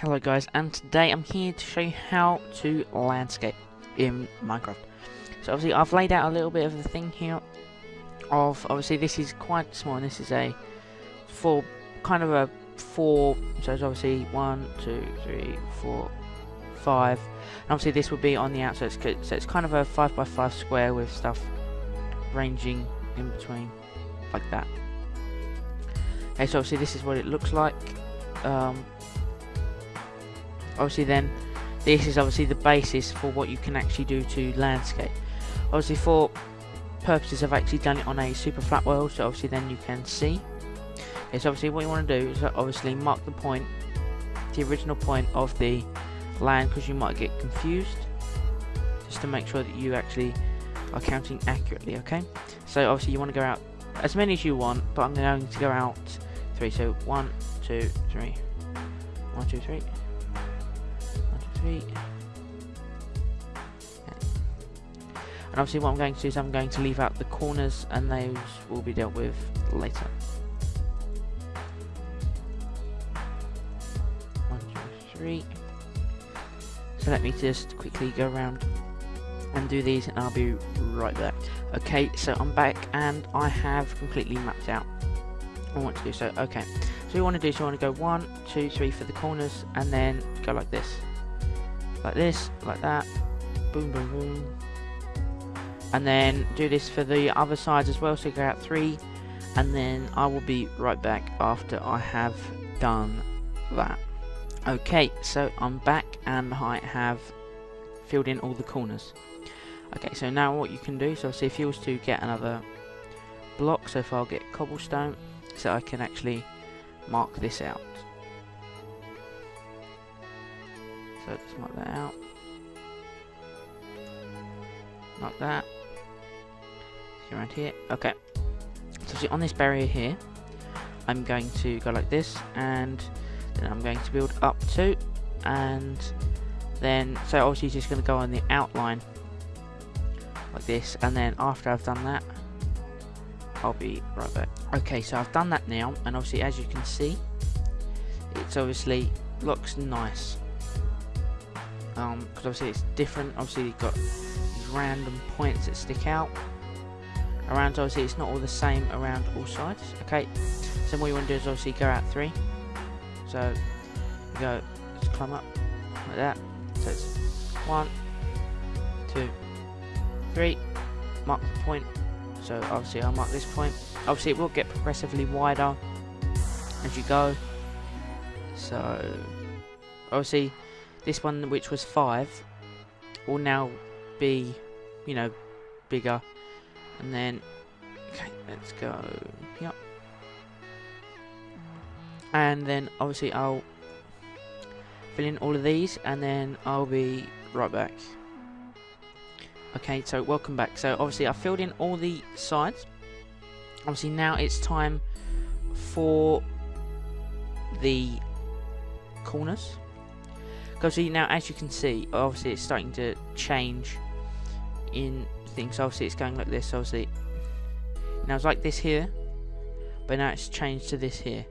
Hello guys, and today I'm here to show you how to landscape in Minecraft. So obviously I've laid out a little bit of the thing here of, obviously this is quite small, and this is a four, kind of a four, so it's obviously one, two, three, four, five, and obviously this would be on the outside, so it's kind of a five by five square with stuff ranging in between, like that. Okay, so obviously this is what it looks like. Um, obviously then this is obviously the basis for what you can actually do to landscape. Obviously for purposes I've actually done it on a super flat world so obviously then you can see. It's obviously what you want to do is obviously mark the point the original point of the land because you might get confused just to make sure that you actually are counting accurately okay? So obviously you want to go out as many as you want but I'm going to go out three. So one two three. One two three And obviously what I'm going to do is I'm going to leave out the corners and those will be dealt with later. One, two, three. So let me just quickly go around and do these and I'll be right back. Okay, so I'm back and I have completely mapped out I want to do so. Okay, so we want to do so I want to go one, two, three for the corners and then go like this like this, like that, boom, boom, boom. And then do this for the other sides as well, so go out three, and then I will be right back after I have done that. Okay, so I'm back and I have filled in all the corners. Okay, so now what you can do, so see if you was to get another block, so if I'll get cobblestone, so I can actually mark this out. So just mark that out. Like that. See around here. Okay. So see on this barrier here, I'm going to go like this, and then I'm going to build up to, and then so obviously just going to go on the outline like this, and then after I've done that, I'll be right back. Okay, so I've done that now, and obviously as you can see, it's obviously looks nice because um, obviously it's different. Obviously you've got these random points that stick out around. Obviously it's not all the same around all sides. Okay so what you want to do is obviously go out three. So you go just climb up like that. So it's one two three mark the point. So obviously I'll mark this point. Obviously it will get progressively wider as you go. So obviously this one, which was 5, will now be, you know, bigger. And then, okay, let's go, yep. And then, obviously, I'll fill in all of these, and then I'll be right back. Okay, so welcome back. So, obviously, I filled in all the sides. Obviously, now it's time for the corners. Because now, as you can see, obviously it's starting to change in things. Obviously it's going like this, obviously. Now it's like this here, but now it's changed to this here.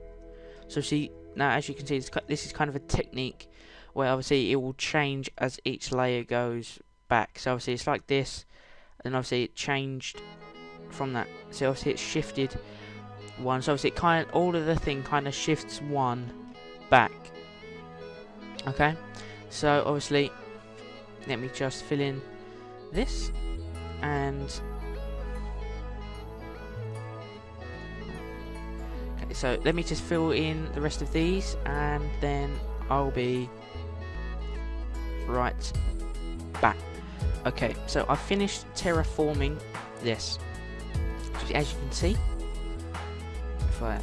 So see, now as you can see, this is kind of a technique where obviously it will change as each layer goes back. So obviously it's like this, and obviously it changed from that. So obviously it shifted one. So obviously it kind of, all of the thing kind of shifts one back. Okay. So obviously, let me just fill in this and okay, so let me just fill in the rest of these and then I'll be right back. Okay, so I finished terraforming this. As you can see, if I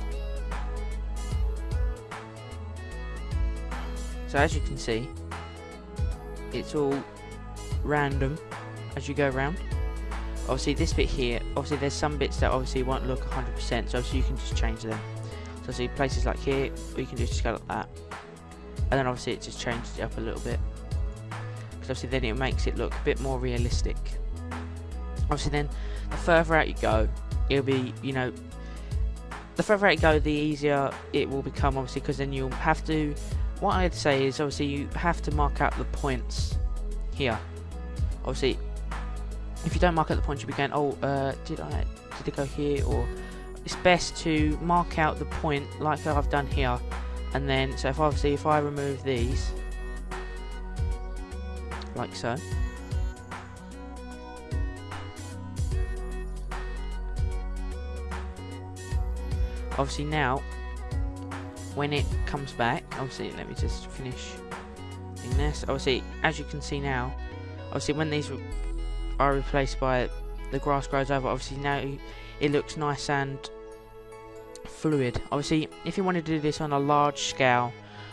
so as you can see it's all random as you go around. Obviously this bit here, obviously there's some bits that obviously won't look 100% so obviously you can just change them. So see places like here, you can just go like that. And then obviously it just changes it up a little bit. Because obviously then it makes it look a bit more realistic. Obviously then, the further out you go, it'll be, you know, the further you go, the easier it will become obviously because then you'll have to what I'd say is obviously you have to mark out the points here. Obviously, if you don't mark out the points, you'll be going, oh, uh, did I did it go here? Or it's best to mark out the point like I've done here, and then so if obviously if I remove these, like so. Obviously now, when it comes back, obviously let me just finish in this. Obviously, as you can see now, obviously when these are replaced by the grass grows over, obviously now it looks nice and fluid. Obviously, if you want to do this on a large scale,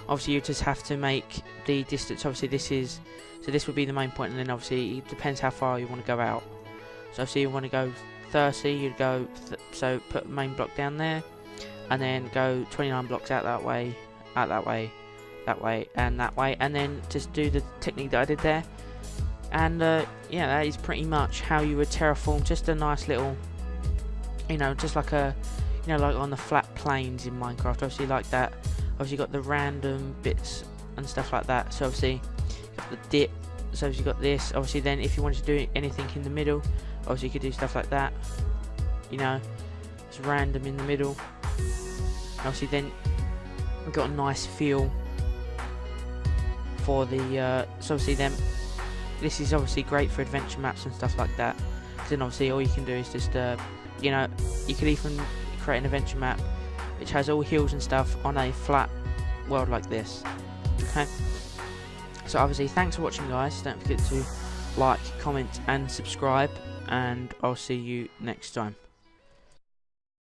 obviously you just have to make the distance. Obviously, this is so this would be the main point, and then obviously it depends how far you want to go out. So obviously you want to go 30, you'd go so put main block down there, and then go 29 blocks out that way, out that way, that way, and that way, and then just do the technique that I did there. And uh, yeah, that is pretty much how you would terraform just a nice little, you know, just like a, you know, like on the flat plains in Minecraft. Obviously, like that. Obviously, got the random bits and stuff like that. So obviously, got the dip. So you got this. Obviously, then if you wanted to do anything in the middle, obviously you could do stuff like that. You know, it's random in the middle. Obviously, then we've got a nice feel for the. Uh, so obviously, then this is obviously great for adventure maps and stuff like that. then obviously, all you can do is just, uh, you know, you could even create an adventure map which has all hills and stuff on a flat world like this. Okay. So obviously, thanks for watching, guys. Don't forget to like, comment, and subscribe. And I'll see you next time.